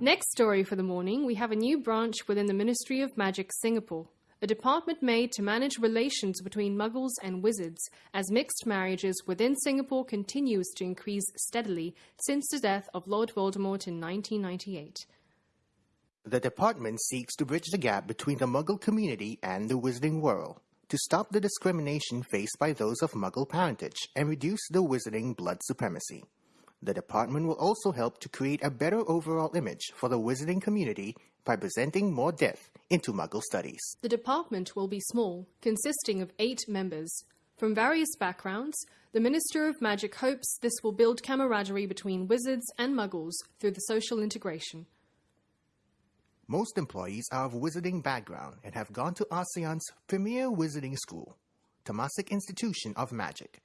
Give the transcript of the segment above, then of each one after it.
next story for the morning, we have a new branch within the Ministry of Magic Singapore, a department made to manage relations between muggles and wizards, as mixed marriages within Singapore continues to increase steadily since the death of Lord Voldemort in 1998. The department seeks to bridge the gap between the muggle community and the wizarding world to stop the discrimination faced by those of muggle parentage and reduce the wizarding blood supremacy. The department will also help to create a better overall image for the wizarding community by presenting more depth into muggle studies. The department will be small, consisting of eight members. From various backgrounds, the Minister of Magic hopes this will build camaraderie between wizards and muggles through the social integration. Most employees are of wizarding background and have gone to ASEAN's premier wizarding school, Temasek Institution of Magic.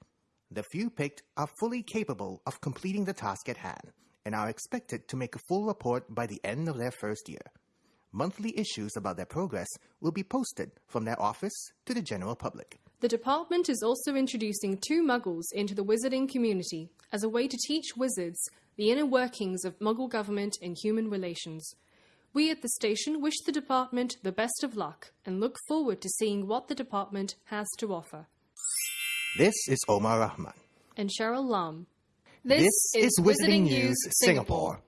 The few picked are fully capable of completing the task at hand and are expected to make a full report by the end of their first year. Monthly issues about their progress will be posted from their office to the general public. The department is also introducing two muggles into the wizarding community as a way to teach wizards the inner workings of muggle government and human relations. We at the station wish the department the best of luck and look forward to seeing what the department has to offer. This is Omar Rahman. And Cheryl Lum. This, is Wizarding News Singapore.